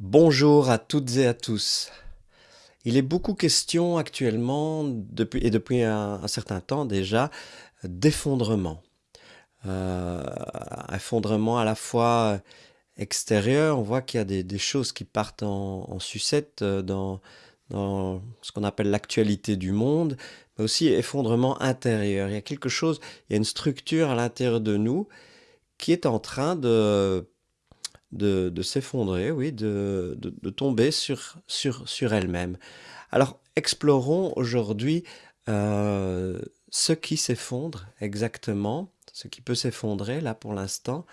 Bonjour à toutes et à tous. Il est beaucoup question actuellement, depuis, et depuis un, certain temps déjà, d'effondrement. Euh, effondrement à la fois extérieur, on voit qu'il y a des, choses qui partent en, sucette euh, dans, dans ce qu'on appelle l'actualité du monde, mais aussi effondrement intérieur. Il y a quelque chose, il y a une structure à l'intérieur de nous qui est en train de de, s'effondrer, oui, de, de, tomber sur, sur, sur elle-même. Alors, explorons aujourd'hui euh, ce qui s'effondre exactement, ce qui peut s'effondrer là pour l'instant,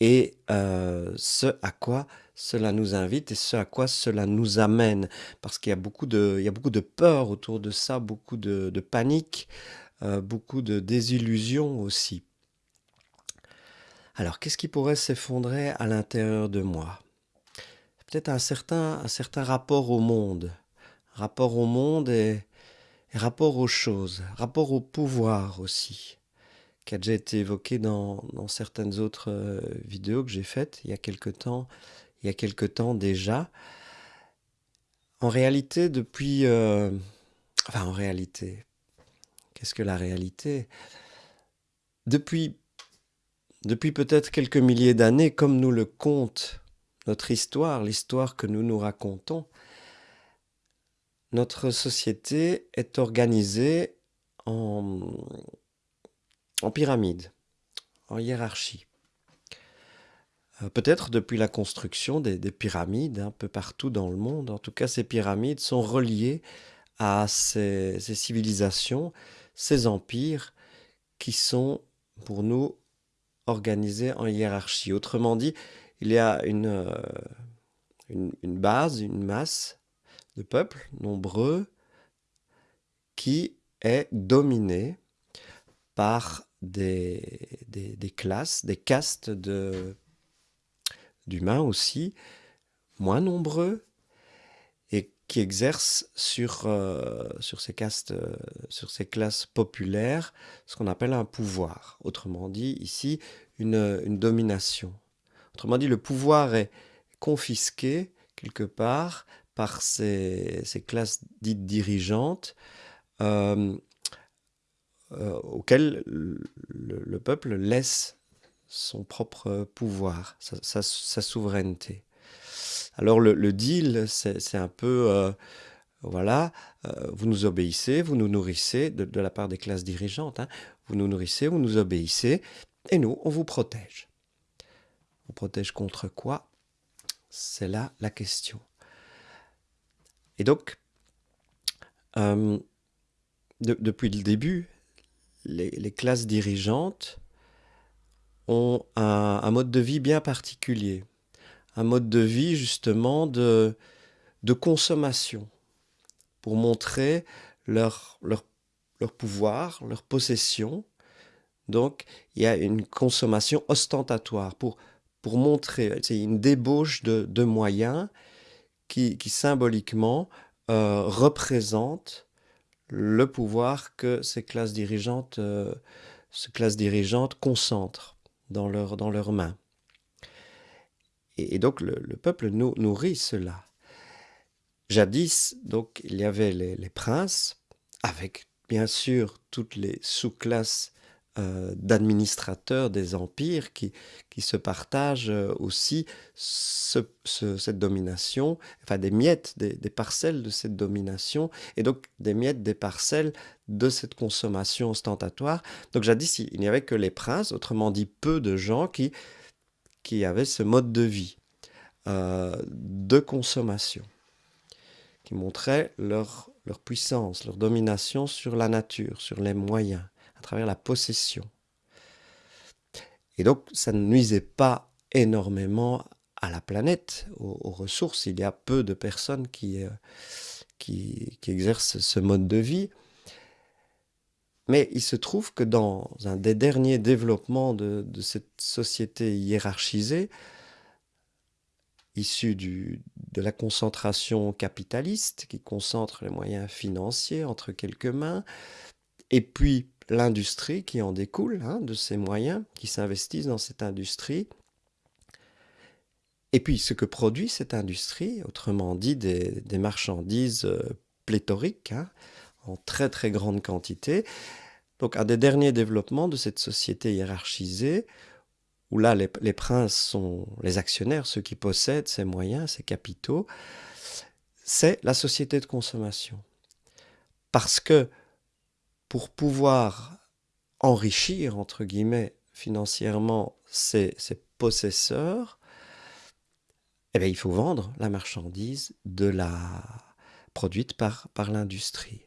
et euh, ce à quoi cela nous invite et ce à quoi cela nous amène. Parce qu'il y a beaucoup de, y a beaucoup de peur autour de ça, beaucoup de, de panique, euh, beaucoup de désillusion aussi. Alors, qu'est-ce qui pourrait s'effondrer à l'intérieur de moi? Peut-être un certain, rapport au monde. Rapport au monde et, rapport aux choses. Rapport au pouvoir aussi. Qui a déjà été évoqué dans, certaines autres euh, vidéos que j'ai faites il y a quelque temps, il y a quelque temps déjà. En réalité, depuis... Euh, enfin, en réalité, qu'est-ce que la réalité? Depuis depuis peut-être quelques milliers d'années, comme nous le compte notre histoire, l'histoire que nous nous racontons, notre société est organisée en, en pyramide, en hiérarchie. Euh, peut-être depuis la construction des, pyramides un peu partout dans le monde, en tout cas ces pyramides sont reliées à ces civilisations, ces empires qui sont pour nous organisé en hiérarchie. Autrement dit, il y a une, euh, une, base, une masse de peuples nombreux qui est dominée par des, classes, des castes d'humains aussi, moins nombreux, qui exercent sur, euh, sur, ces castes, euh, sur ces classes populaires ce qu'on appelle un pouvoir. Autrement dit, ici, une, domination. Autrement dit, le pouvoir est confisqué quelque part par ces, classes dites dirigeantes euh, auxquelles le, peuple laisse son propre pouvoir, sa, souveraineté. Alors le, deal, c'est un peu, euh, voilà, vous nous obéissez, vous nous nourrissez, de, la part des classes dirigeantes, hein. vous nous nourrissez, vous nous obéissez, et nous, on vous protège. On protège contre quoi? C'est là la question. Et donc, euh, depuis le début, les, classes dirigeantes ont un, mode de vie bien particulier. Un mode de vie justement de, consommation pour montrer leur, pouvoir, leur possession, donc, il y a une consommation ostentatoire pour, montrer, c'est une débauche de, moyens qui, symboliquement euh, représente le pouvoir que ces classes dirigeantes, euh, ces classes dirigeantes concentrent dans, leur, dans leurs mains. Et, donc, le, peuple nourrit cela. Jadis, donc, il y avait les, princes, avec bien sûr toutes les sous-classes euh, d'administrateurs des empires qui, qui se partagent euh, aussi cette domination, enfin des miettes, des, parcelles de cette domination, et donc des miettes, des parcelles de cette consommation ostentatoire. Donc jadis, il n'y avait que les princes, autrement dit peu de gens qui, qui avaient ce mode de vie euh, de consommation, qui montrait leur, leur puissance, leur domination sur la nature, sur les moyens à travers la possession. Et donc, ça ne nuisait pas énormément à la planète, aux, ressources. Il y a peu de personnes qui, euh, qui, exercent ce mode de vie. Mais il se trouve que dans un des derniers développements de, cette société hiérarchisée, issue de la concentration capitaliste, qui concentre les moyens financiers entre quelques mains, et puis l'industrie qui en découle, hein, de ces moyens qui s'investissent dans cette industrie, Et puis ce que produit cette industrie, autrement dit des, marchandises euh, pléthoriques, hein, en très très grande quantité. Donc un des derniers développements de cette société hiérarchisée, où là les, princes sont les actionnaires, ceux qui possèdent ces moyens, ces capitaux, c'est la société de consommation. Parce que pour pouvoir enrichir, entre guillemets, financièrement ces, possesseurs, eh bien, il faut vendre la marchandise produite par, par l'industrie.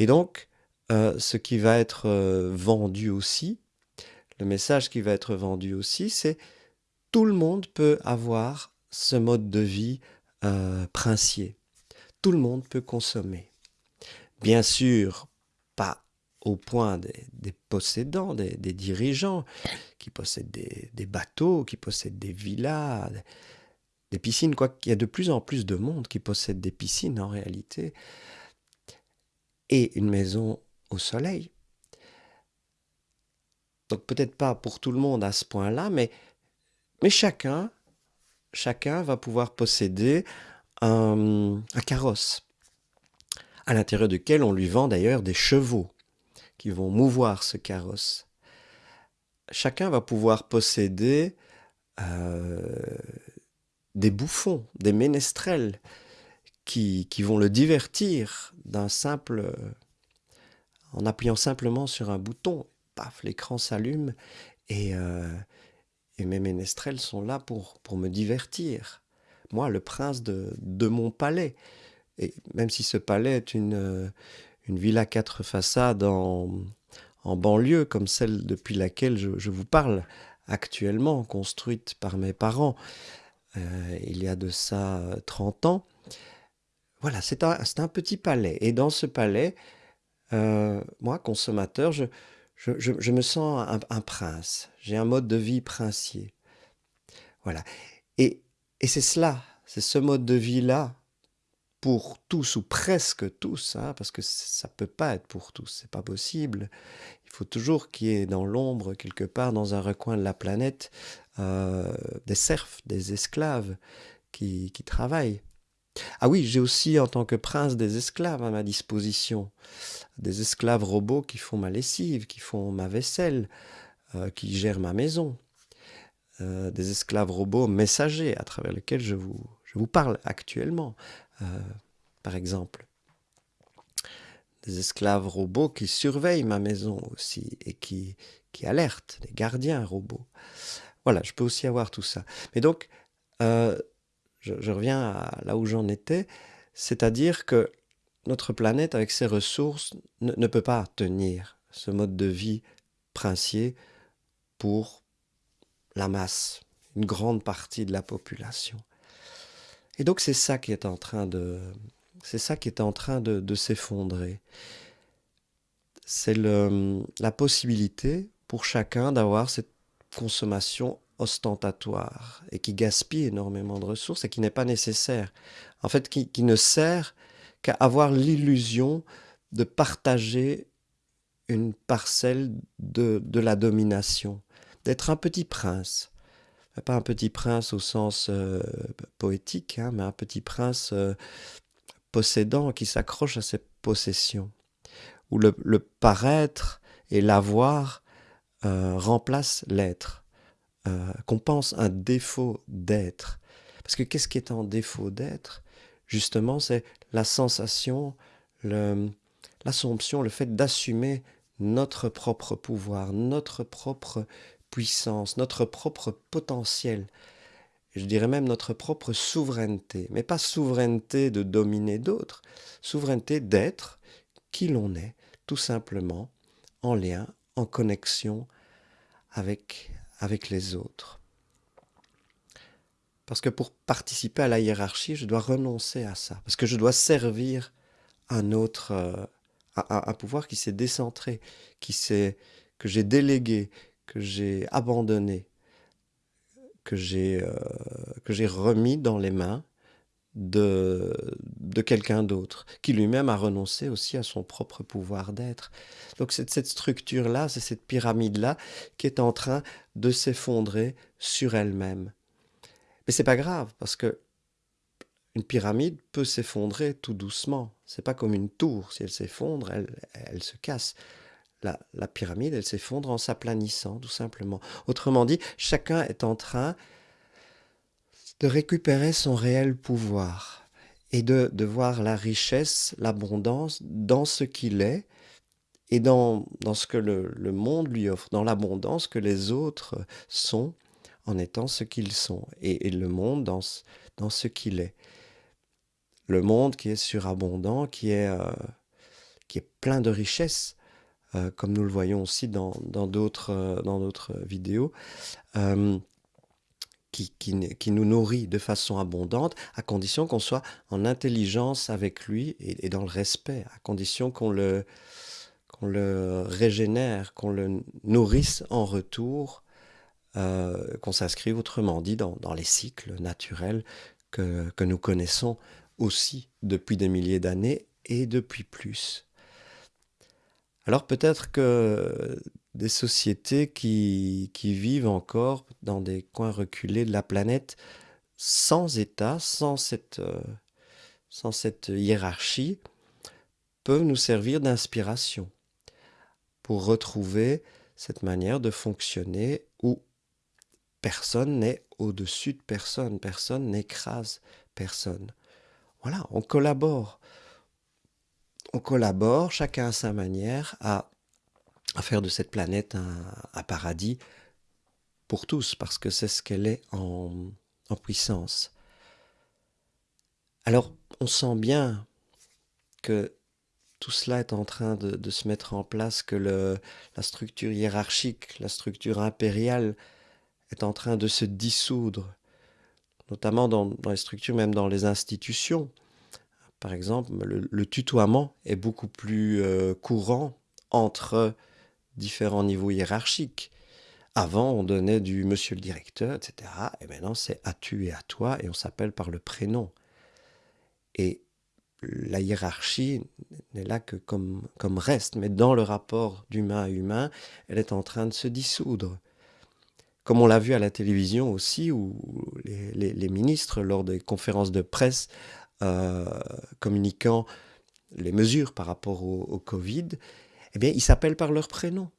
Et donc, euh, ce qui va être euh, vendu aussi, le message qui va être vendu aussi, c'est tout le monde peut avoir ce mode de vie euh, princier. Tout le monde peut consommer. Bien sûr, pas au point des, possédants, des, dirigeants, qui possèdent des, bateaux, qui possèdent des villas, des piscines, quoi qu'il y a de plus en plus de monde qui possède des piscines en réalité, et une maison au soleil. Donc peut-être pas pour tout le monde à ce point-là, mais, mais chacun, chacun va pouvoir posséder un carrosse, à l'intérieur duquel on lui vend d'ailleurs des chevaux qui vont mouvoir ce carrosse. Chacun va pouvoir posséder euh, des bouffons, des ménestrels qui, vont le divertir d'un simple, en appuyant simplement sur un bouton. Paf, l'écran s'allume et, euh, et, mes ménestrels sont là pour, pour me divertir. Moi, le prince de, de mon palais. Et même si ce palais est une, une ville à quatre façades en, banlieue, comme celle depuis laquelle je, vous parle actuellement, construite par mes parents euh, il y a de ça 30 ans. Voilà, c'est un, un, petit palais. Et dans ce palais, euh, moi, consommateur, je, je, me sens un, prince. J'ai un mode de vie princier. Voilà. Et, et c'est cela, c'est ce mode de vie-là pour tous ou presque tous, hein, parce que ça peut pas être pour tous, c'est pas possible. Il faut toujours qu'il y ait dans l'ombre, quelque part, dans un recoin de la planète, euh, des serfs, des esclaves qui, qui travaillent. Ah oui, j'ai aussi en tant que prince des esclaves à ma disposition, des esclaves robots qui font ma lessive, qui font ma vaisselle, euh, qui gèrent ma maison, euh, des esclaves robots messagers à travers lesquels je vous, je vous parle actuellement, euh, par exemple. Des esclaves robots qui surveillent ma maison aussi et qui, qui alertent, des gardiens robots. Voilà, je peux aussi avoir tout ça. Mais donc, je, reviens là où j'en étais, c'est-à-dire que notre planète, avec ses ressources, ne, ne, peut pas tenir ce mode de vie princier pour la masse, une grande partie de la population. Et donc c'est ça qui est en train de, c'est ça qui est en train de, s'effondrer. C'est la possibilité pour chacun d'avoir cette consommation ostentatoire et qui gaspille énormément de ressources et qui n'est pas nécessaire. En fait, qui, ne sert qu'à avoir l'illusion de partager une parcelle de, la domination, d'être un petit prince, pas un petit prince au sens euh, poétique, hein, mais un petit prince euh, possédant qui s'accroche à ses possessions, où le, paraître et l'avoir euh, remplace l'être, qu'on pense un défaut d'être. Parce que qu'est-ce qui est en défaut d'être? Justement, c'est la sensation, l'assomption, le fait d'assumer notre propre pouvoir, notre propre puissance, notre propre potentiel, je dirais même notre propre souveraineté, mais pas souveraineté de dominer d'autres, souveraineté d'être qui l'on est, tout simplement, en lien, en connexion avec, avec les autres. Parce que pour participer à la hiérarchie, je dois renoncer à ça, parce que je dois servir un autre, euh, un, pouvoir qui s'est décentré, qui que j'ai délégué, que j'ai abandonné, que j'ai euh, que j'ai remis dans les mains de, de quelqu'un d'autre, qui lui-même a renoncé aussi à son propre pouvoir d'être. Donc c'est cette structure-là, c'est cette pyramide-là qui est en train de s'effondrer sur elle-même. Mais c'est pas grave, parce que une pyramide peut s'effondrer tout doucement. C'est pas comme une tour. Si elle s'effondre, elle, elle se casse. La, la pyramide, elle s'effondre en s'aplanissant, tout simplement. Autrement dit, chacun est en train de récupérer son réel pouvoir et de, de voir la richesse, l'abondance dans ce qu'il est et dans, dans ce que le, le monde lui offre, dans l'abondance que les autres sont en étant ce qu'ils sont, et, le monde dans, dans ce qu'il est. Le monde qui est surabondant, qui est, euh, qui est plein de richesses, euh, comme nous le voyons aussi dans d'autres euh, dans vidéos, qui, qui, nous nourrit de façon abondante, à condition qu'on soit en intelligence avec lui et, dans le respect, à condition qu'on le, le régénère, qu'on le nourrisse en retour, euh, qu'on s'inscrive autrement dit dans, dans, les cycles naturels que, que nous connaissons aussi depuis des milliers d'années et depuis plus. Alors peut-être que des sociétés qui, qui, vivent encore dans des coins reculés de la planète sans État, sans cette, euh, sans cette hiérarchie, peuvent nous servir d'inspiration pour retrouver cette manière de fonctionner où personne n'est au-dessus de personne, personne n'écrase personne. Voilà, on collabore. On collabore, chacun à sa manière, à, à faire de cette planète un, paradis pour tous, parce que c'est ce qu'elle est en, puissance. Alors, on sent bien que tout cela est en train de, se mettre en place, que la structure hiérarchique, la structure impériale est en train de se dissoudre, notamment dans, les structures, même dans les institutions. Par exemple, le, le tutoiement est beaucoup plus euh, courant entre différents niveaux hiérarchiques. Avant, on donnait du monsieur le directeur, etc. Et maintenant, c'est à tu et à toi, et on s'appelle par le prénom. Et la hiérarchie n'est là que comme, comme reste, mais dans le rapport d'humain à humain, elle est en train de se dissoudre. Comme on l'a vu à la télévision aussi, où les, ministres, lors des conférences de presse, euh, communiquant les mesures par rapport au Covid, eh bien, ils s'appellent par leur prénom.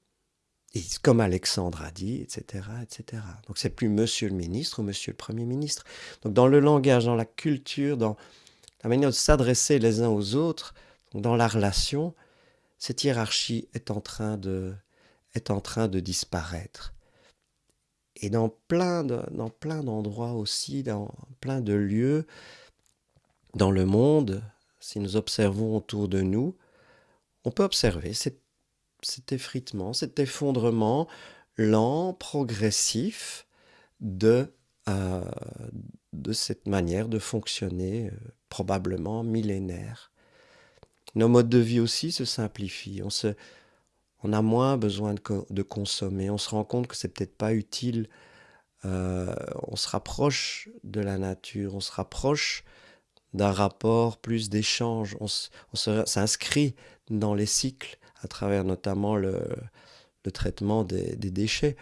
Comme Alexandre a dit, etc., etc. Donc, c'est plus Monsieur le ministre ou Monsieur le Premier ministre. Donc, dans le langage, dans la culture, dans, la manière de s'adresser les uns aux autres, dans la relation, cette hiérarchie est en train de, est en train de disparaître. Et dans plein, de, dans plein d'endroits aussi, dans plein de lieux, dans le monde, si nous observons autour de nous, on peut observer cet, cet effritement, cet effondrement lent, progressif de, euh, de cette manière de fonctionner euh, probablement millénaire. Nos modes de vie aussi se simplifient. On, a moins besoin de, consommer. On se rend compte que c'est peut-être pas utile. Euh, on se rapproche de la nature. On se rapproche d'un rapport plus d'échange. On s'inscrit dans les cycles à travers notamment le, traitement des, déchets.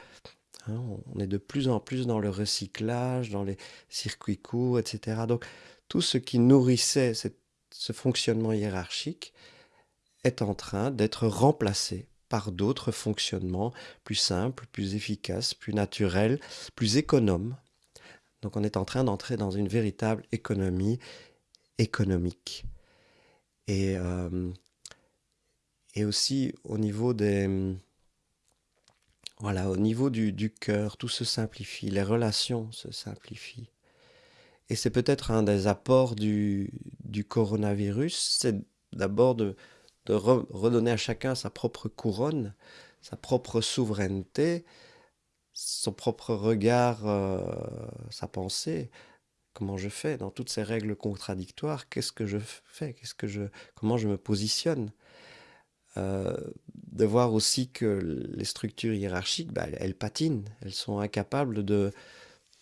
Hein, on est de plus en plus dans le recyclage, dans les circuits courts, etc. Donc, tout ce qui nourrissait ce fonctionnement hiérarchique est en train d'être remplacé par d'autres fonctionnements plus simples, plus efficaces, plus naturels, plus économes. Donc on est en train d'entrer dans une véritable économie économique. Et, euh, et aussi au niveau des... Voilà, au niveau du, cœur, tout se simplifie, les relations se simplifient. Et c'est peut-être un des apports du, coronavirus, c'est d'abord de, de re, redonner à chacun sa propre couronne, sa propre souveraineté, son propre regard, euh, sa pensée. Comment je fais dans toutes ces règles contradictoires? Qu'est-ce que je fais? Qu'est-ce que je, comment je me positionne? Euh, De voir aussi que les structures hiérarchiques, bah, elles, patinent, elles sont incapables de,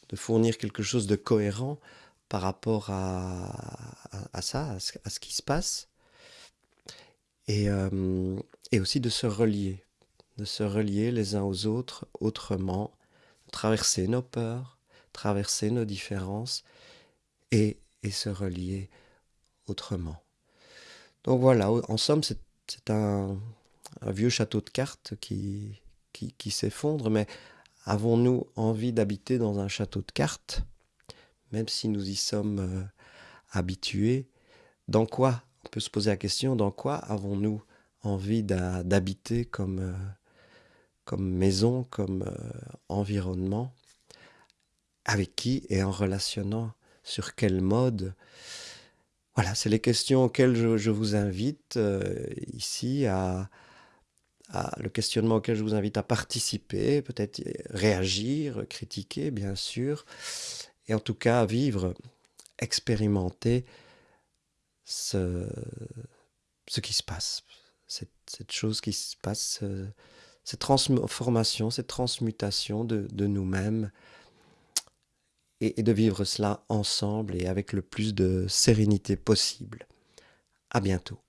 de fournir quelque chose de cohérent par rapport à, à, ça, à ce, à ce, qui se passe, et, euh, et, aussi de se relier, de se relier les uns aux autres autrement, traverser nos peurs, traverser nos différences et, et se relier autrement. Donc voilà, en somme, c'est un, un, vieux château de cartes qui, s'effondre, mais avons-nous envie d'habiter dans un château de cartes, même si nous y sommes euh, habitués? Dans quoi? On peut se poser la question, dans quoi avons-nous envie d'habiter comme, euh, comme maison, comme euh, environnement? Avec qui et en relationnant? Sur quel mode? Voilà, c'est les questions auxquelles je, vous invite euh, ici à, à, le questionnement auquel je vous invite à participer, peut-être réagir, critiquer, bien sûr, et en tout cas vivre, expérimenter ce, qui se passe, cette, chose qui se passe, euh, cette transformation, cette transmutation de nous-mêmes, et, de vivre cela ensemble et avec le plus de sérénité possible. À bientôt.